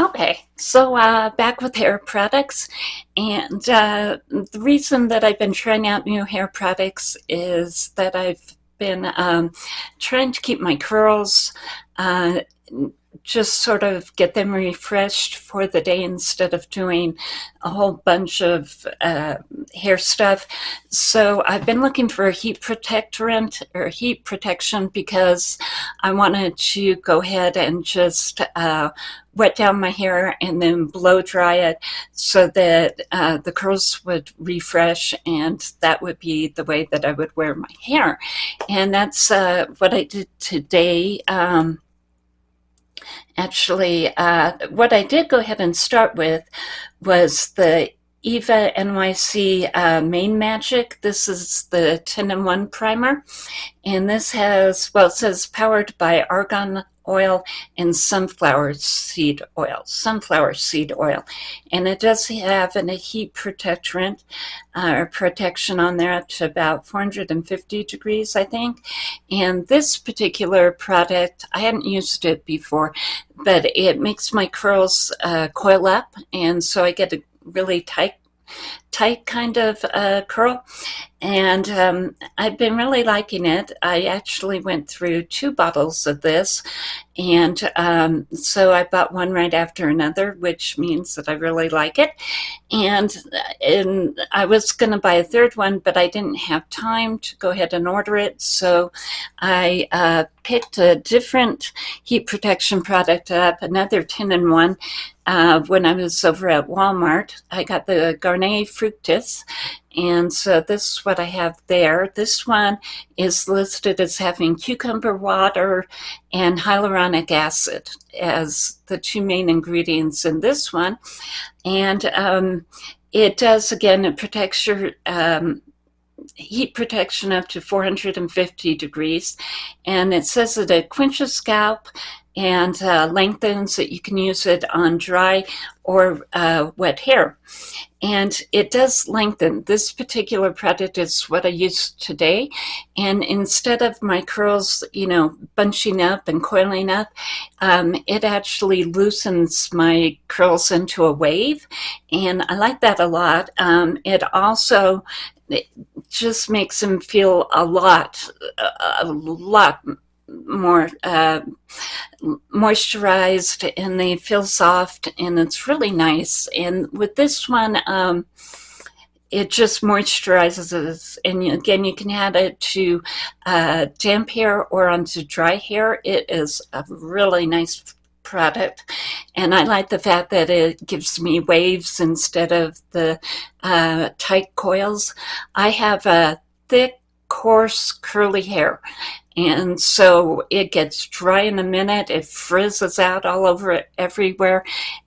Okay, so uh, back with hair products, and uh, the reason that I've been trying out new hair products is that I've been um, trying to keep my curls uh, just sort of get them refreshed for the day instead of doing a whole bunch of uh, hair stuff. So I've been looking for a heat protectorant or heat protection because I wanted to go ahead and just uh, wet down my hair and then blow dry it so that uh, the curls would refresh and that would be the way that I would wear my hair. And that's uh, what I did today. Um, Actually, uh, what I did go ahead and start with was the Eva NYC uh, Mane Magic. This is the 10 in 1 primer. And this has, well, it says powered by argan oil and sunflower seed oil, sunflower seed oil. And it does have a heat protectorant uh, or protection on there to about 450 degrees, I think. And this particular product, I hadn't used it before, but it makes my curls uh, coil up. And so I get a really tight tight kind of uh, curl and um, I've been really liking it. I actually went through two bottles of this and um, so I bought one right after another which means that I really like it and, and I was going to buy a third one but I didn't have time to go ahead and order it so I uh, picked a different heat protection product up, another 10 in 1 uh, when I was over at Walmart. I got the Garnier Fructis and so this is what I have there. This one is listed as having cucumber water and hyaluronic acid as the two main ingredients in this one. And um, it does, again, it protects your um, heat protection up to 450 degrees. And it says that it quenches scalp and uh, lengthens that you can use it on dry or uh, wet hair. And it does lengthen. This particular product is what I use today. And instead of my curls, you know, bunching up and coiling up, um, it actually loosens my curls into a wave. And I like that a lot. Um, it also it just makes them feel a lot, a lot more uh, moisturized and they feel soft and it's really nice. And with this one, um, it just moisturizes and again you can add it to uh, damp hair or onto dry hair. It is a really nice product. And I like the fact that it gives me waves instead of the uh, tight coils. I have a thick coarse curly hair and so it gets dry in a minute, it frizzes out all over everywhere.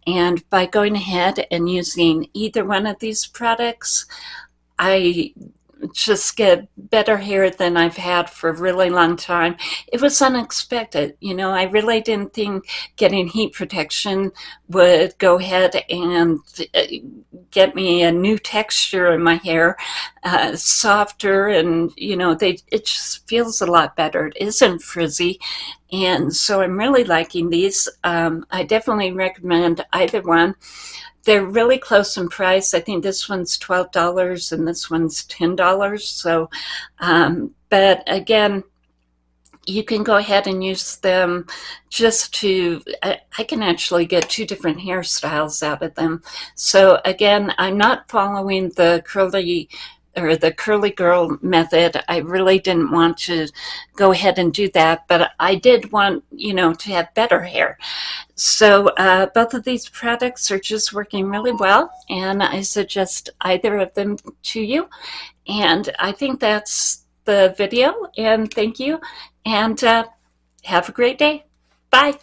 And by going ahead and using either one of these products, I just get better hair than I've had for a really long time. It was unexpected. You know, I really didn't think getting heat protection would go ahead and uh, get me a new texture in my hair, uh, softer, and, you know, they it just feels a lot better. It isn't frizzy. And so I'm really liking these. Um, I definitely recommend either one. They're really close in price. I think this one's $12 and this one's $10. So, um, but again, you can go ahead and use them just to, I, I, can actually get two different hairstyles out of them. So again, I'm not following the curly or the curly girl method. I really didn't want to go ahead and do that, but I did want, you know, to have better hair. So uh, both of these products are just working really well, and I suggest either of them to you. And I think that's the video, and thank you, and uh, have a great day. Bye.